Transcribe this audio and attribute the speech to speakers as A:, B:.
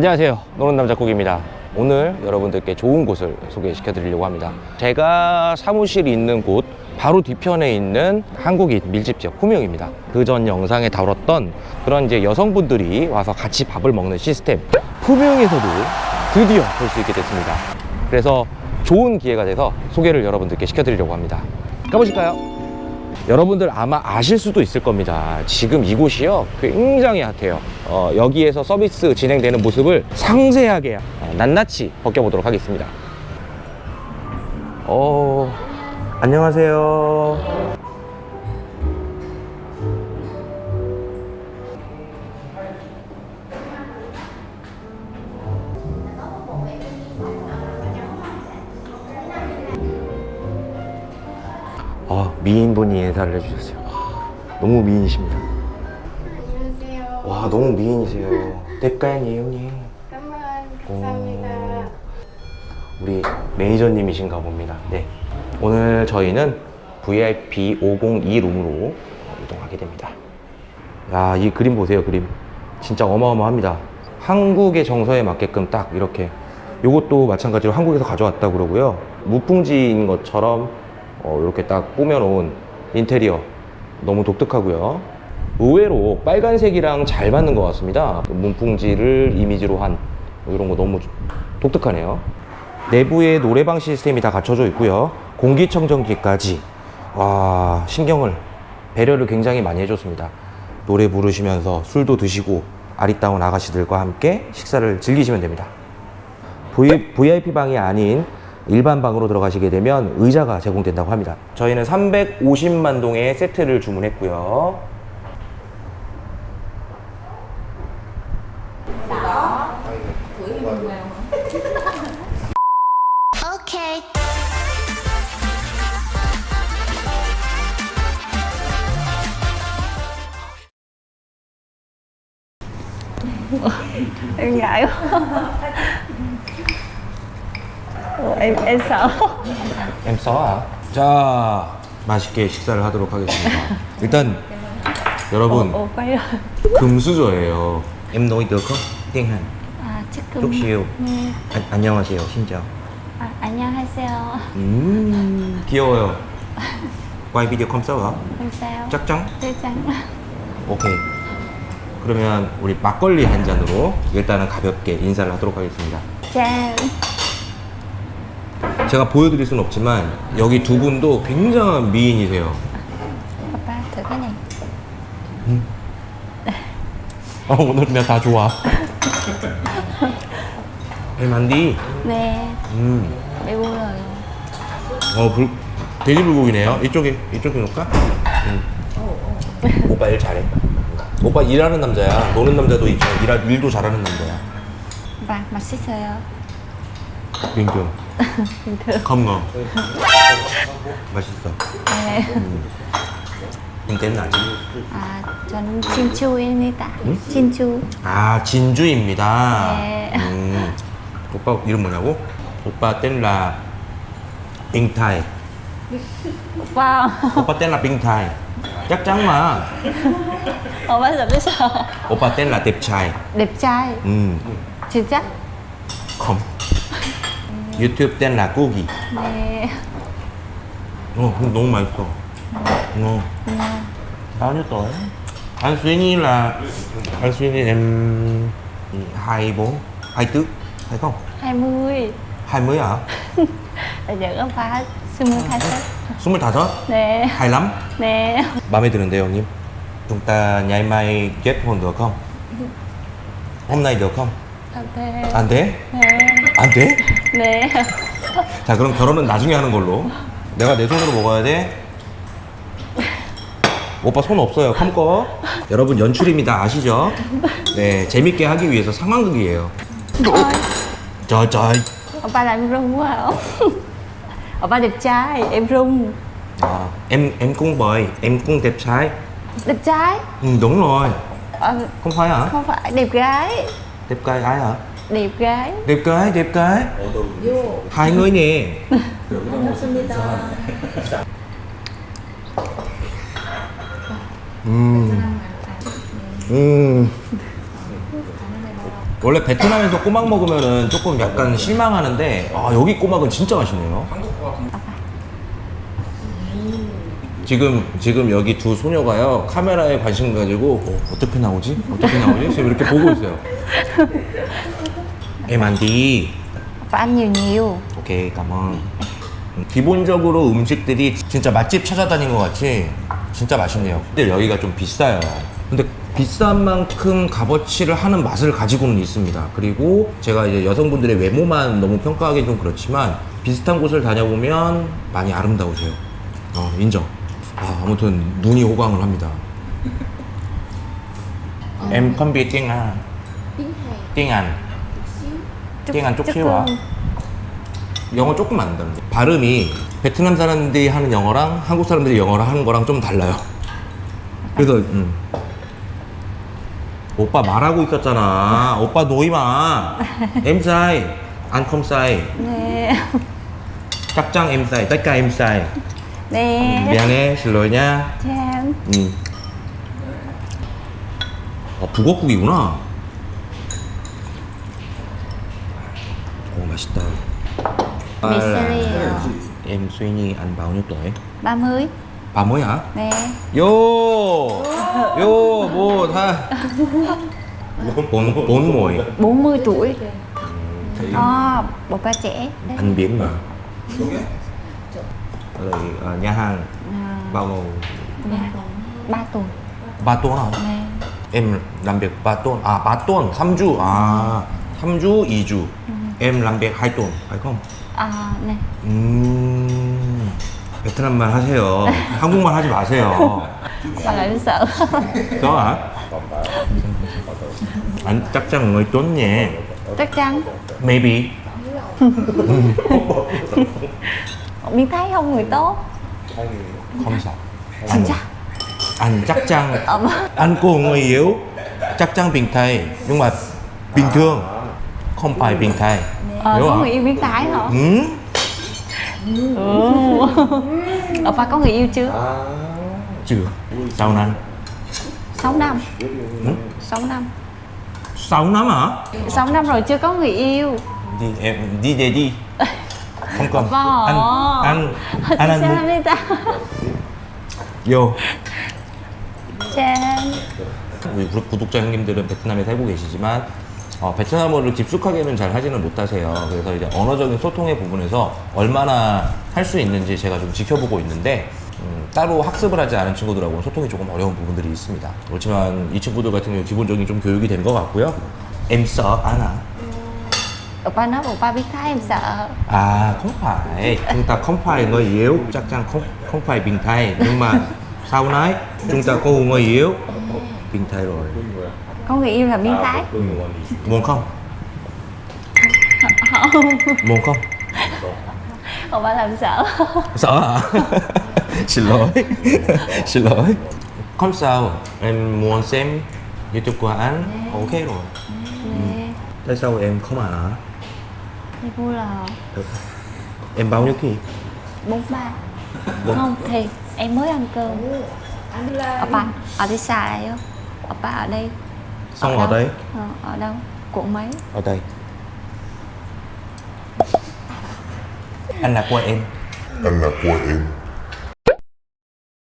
A: 안녕하세요. 국입니다. 오늘 여러분들께 좋은 곳을 소개시켜 드리려고 합니다. 제가 사무실이 있는 곳 바로 뒤편에 있는 한국인 밀집 지역 후명입니다. 그 전 영상에 다뤘던 그런 이제 여성분들이 와서 같이 밥을 먹는 시스템 후명에서도 드디어 볼 수 있게 됐습니다. 그래서 좋은 기회가 돼서 소개를 여러분들께 시켜드리려고 합니다. 가보실까요? 여러분들 아마 아실 수도 있을 겁니다. 지금 이곳이요 굉장히 핫해요. 어, 여기에서 서비스 진행되는 모습을 상세하게 어, 낱낱이 벗겨보도록 하겠습니다. 어, 안녕하세요. 미인분이 인사를 해주셨어요. 와, 너무 미인이십니다.
B: 안녕하세요.
A: 와, 너무 미인이세요.
B: 잠깐만
A: 오.
B: 감사합니다.
A: 우리 매니저님이신가 봅니다. 네. 오늘 저희는 VIP 502 룸으로 이동하게 됩니다. 야, 이 그림 보세요, 그림. 진짜 어마어마합니다. 한국의 정서에 맞게끔 딱 이렇게. 요것도 마찬가지로 한국에서 가져왔다 그러고요. 무풍지인 것처럼 어, 이렇게 딱 꾸며놓은 인테리어. 너무 독특하고요. 의외로 빨간색이랑 잘 맞는 것 같습니다. 문풍지를 이미지로 한 이런 거 너무 독특하네요. 내부에 노래방 시스템이 다 갖춰져 있고요. 공기청정기까지 와 신경을 배려를 굉장히 많이 해줬습니다. 노래 부르시면서 술도 드시고 아리따운 아가씨들과 함께 식사를 즐기시면 됩니다. VIP 방이 아닌 일반 방으로 들어가시게 되면 의자가 제공된다고 합니다. 저희는 350만 동의 세트를 주문했고요.
B: 오케이.
C: em ngại quá Em
A: 써. 자, 맛있게 식사를 하도록 하겠습니다. 일단 여러분
C: quay rồi
A: 금수저예요. Hàn.
C: à chắc
A: chút
C: cũng
A: xíu.
C: 네.
A: 안, 안녕하세요. 신짜오.
C: 아, 안녕하세요
A: 음, 귀여워요. không sao chắc chắn?
C: chắc chắn
A: 오케이. 그러면 우리 막걸리 한 잔으로 일단은 가볍게 인사를 하도록 하겠습니다.
C: 짠
A: 제가 보여드릴 수는 없지만 여기 두 분도 굉장한 미인이세요.
C: 오빠 thử cái này
A: 어, 오늘 그냥 다 좋아. 만디.
C: 네
A: 음.
C: 배불러요
A: 어, 불, 돼지 불고기네요. 이쪽에, 이쪽에 놓을까? 응. 오빠 일 잘해. 오빠 일하는 남자야. 노는 남자도. 일, 일도 잘하는 남자야.
C: và 맛있어요
A: bình ngon. 맛있어.
C: 네.
A: 님 tên là
C: 아 저는 진주입니다 진주
A: 아, 진주입니다.
C: 네.
A: 음, 오빠 이름 뭐냐고? 오빠 Thái.
C: wow
A: 오빠.
C: 오빠 giờ biết sao
A: 오빠 là Tiệp Trai.
C: đẹp trai
A: 음,
C: 진짜
A: không. YouTube tên là Cookie.
C: 네
A: Ồ, 너무 맛있어. ngon. Bao nhiêu tuổi? Anh suy nghĩ là anh suy nghĩ em hai bốn hai tứ phải không?
C: 20
A: hai mươi hả?
C: là giờ có phá 25
A: 스물다섯?
C: 네
A: hai lắm.
C: 네
A: 마음에 드는데요, 형님. chúng ta ngày mai kết hôn được không? hôm nay được không?
C: 안돼
A: 안 돼?
C: 네
A: 안 돼?
C: 네.
A: 자, 그럼 결혼은 나중에 하는 걸로. 내가 내 손으로 먹어야 돼. 오빠 손 없어요. 컴꺼. 여러분 연출입니다. 아시죠? 네, 재밌게 하기 위해서 상황극이에요. trời trời.
C: Opa làm em run quá không? Opa đẹp trai, em run
A: À, em em cũng bời, em cũng đẹp trai.
C: Đẹp trai?
A: Ừ, đúng rồi.
C: Ờ,
A: Không phải hả?
C: không phải, đẹp gái
A: Đẹp trai ai hả?
C: Đẹp gái
A: đẹp gái đẹp gái hai người nè 음. 음. 원래 베트남에서 꼬막 먹으면은 조금 약간 실망하는데 아 여기 꼬막은 진짜 맛있네요. 지금 지금 여기 두 소녀가요 카메라에 관심 가지고 어, 어떻게 나오지? 어떻게 나오지? 지금 이렇게 보고 있어요. 에만디.
C: Nhiều
A: 오케이, 가만. 기본적으로 음식들이 진짜 맛집 찾아다닌 것 같이 진짜 맛있네요. 근데 여기가 좀 비싸요. 근데 비싼 만큼 값어치를 하는 맛을 가지고는 있습니다. 그리고 제가 이제 여성분들의 외모만 너무 평가하기 좀 그렇지만 비슷한 곳을 다녀보면 많이 아름다우세요. 어, 인정. 아, 아무튼 눈이 호강을 합니다. Em không biết tiếng Anh. tiếng Anh. tiếng Anh chút xíu ạ. 영어 조금 안 다른데 발음이 베트남 사람들이 하는 영어랑 한국 사람들이 영어를 하는 거랑 좀 달라요 그래서 음. 오빠 말하고 있었잖아 오빠 노이마 em sai anh không sai
C: Nè
A: chắc chắn em sai tất cả em sai
C: Nè
A: 미안해 nha
C: Chào
A: 음. 아 북어국이구나 오 맛있다
C: Michelin
A: em suy nhi anh bao nhiêu tuổi
C: 30
A: bà mới hả
C: Nè
A: 요! 요, 뭐, 다. 뭐이?
C: 40 tuổi À, một ba trẻ
A: Anh biển mà. Rồi, ờ, nhà hàng,
C: à,
A: bao lâu?
C: Dạ 3 tuần
A: Ba tuần hả?
C: Nè
A: Em làm việc ba tuần. À, ba tuần, 3주. À, 3주, 2주. Em làm việc 2 tuần, phải không?
C: À, nè
A: 음, 베트남말 하세요. 한국말 하지 마세요.
C: Lại sợ
A: Có hả? Anh chắc chắn người tuấn nhé.
C: Chắc chắn
A: Maybe.
C: Miếng Thái không người tốt.
A: Không sao.
C: Chính xác
A: anh chắc chắn.
C: Ờ,
A: anh cô người yếu. Chắc chắn bình thai nhưng mà bình thường. Không phải bình thai
C: Ờ,
A: hiểu
C: có
A: hả
C: người yêu miếng Thái hả?
A: ừ?
C: Ừ. Oppa có người yêu chưa?
A: chưa. Sao anh
C: 6 năm.
A: Ừ?
C: 6 năm.
A: 6 năm hả?
C: 6 năm rồi chưa có người yêu.
A: Đi em đi về đi anh anh
C: Sao
A: muốn
C: đi ta?
A: vô
C: Chào
A: 우리 구- 구독자 형님들은 베트남에 살고 계시지만 어, 베트남어를 깊숙하게는 잘 하지는 못하세요. 그래서 이제 언어적인 소통의 부분에서 얼마나 할 수 있는지 제가 좀 지켜보고 있는데 음, 따로 학습을 하지 않은 친구들하고는 소통이 조금 어려운 부분들이 있습니다. 그렇지만 이 친구들 같은 경우 기본적인 좀 교육이 된 것 같고요. Anh à?
C: Oppa nói Oppa biết Thái em sợ.
A: À không phải, chúng ta không phải người yếu, chắc chắn không không phải bình thai. Nhưng mà sau này chúng ta có người yếu, bình thai rồi.
C: Có người yêu là miếng Thái.
A: Muốn không? Muốn không?
C: Oppa làm sợ.
A: Sợ hả? Xin lỗi. Xin lỗi. Không sao. Em muốn xem YouTube của anh. Ok rồi. Tại sao em không ăn hả?
C: Thì vui là
A: Được. Em bao nhiêu ký?
C: 43
A: Bốn-
C: Không thì em mới ăn cơm Oppa ở đi xa đây không? Oppa ở đây
A: Xong
C: đâu?
A: ở đây
C: Ờ, Ở đâu? Quận mấy?
A: Ở đây Anh là của em
D: anh là của em